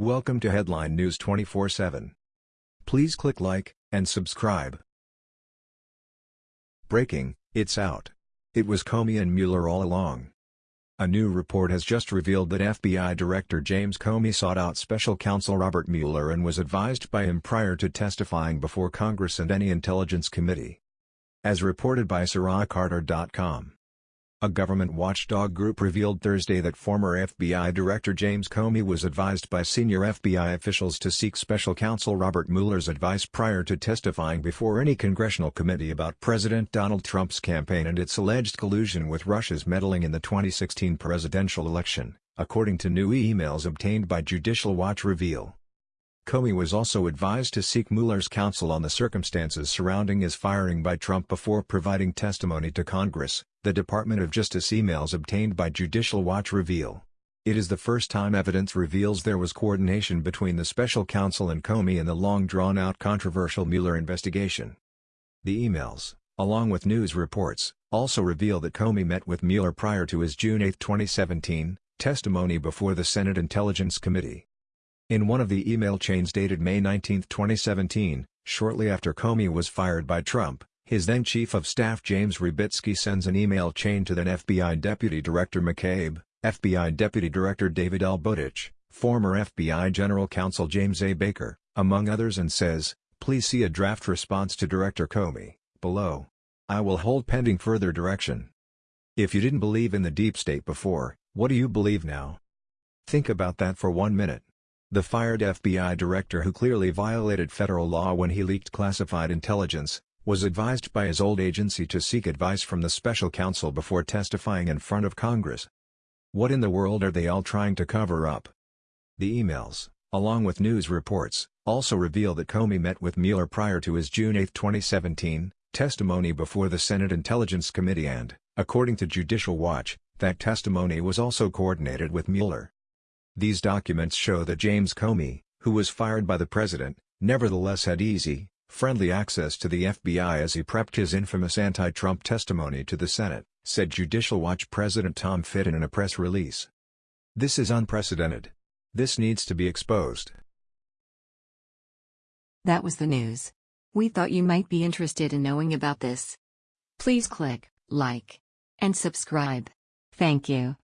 Welcome to Headline News 24/7. Please click like and subscribe. Breaking, it's out. It was Comey and Mueller all along. A new report has just revealed that FBI Director James Comey sought out special counsel Robert Mueller and was advised by him prior to testifying before Congress and any intelligence committee. As reported by SarahCarter.com. A government watchdog group revealed Thursday that former FBI Director James Comey was advised by senior FBI officials to seek special counsel Robert Mueller's advice prior to testifying before any congressional committee about President Donald Trump's campaign and its alleged collusion with Russia's meddling in the 2016 presidential election, according to new emails obtained by Judicial Watch reveal. Comey was also advised to seek Mueller's counsel on the circumstances surrounding his firing by Trump before providing testimony to Congress, the Department of Justice emails obtained by Judicial Watch reveal. It is the first time evidence reveals there was coordination between the special counsel and Comey in the long-drawn-out controversial Mueller investigation. The emails, along with news reports, also reveal that Comey met with Mueller prior to his June 8, 2017, testimony before the Senate Intelligence Committee. In one of the email chains dated May 19, 2017, shortly after Comey was fired by Trump, his then Chief of Staff James Rybicki sends an email chain to then FBI Deputy Director McCabe, FBI Deputy Director David L. Former FBI General Counsel James A. Baker, among others and says, please see a draft response to Director Comey, below. I will hold pending further direction. If you didn't believe in the deep state before, what do you believe now? Think about that for one minute. The fired FBI director who clearly violated federal law when he leaked classified intelligence, was advised by his old agency to seek advice from the special counsel before testifying in front of Congress. What in the world are they all trying to cover up? The emails, along with news reports, also reveal that Comey met with Mueller prior to his June 8, 2017, testimony before the Senate Intelligence Committee and, according to Judicial Watch, that testimony was also coordinated with Mueller. These documents show that James Comey, who was fired by the president, nevertheless had easy, friendly access to the FBI as he prepped his infamous anti-Trump testimony to the Senate, said Judicial Watch President Tom Fitton in a press release. This is unprecedented. This needs to be exposed. That was the news. We thought you might be interested in knowing about this. Please click like and subscribe. Thank you.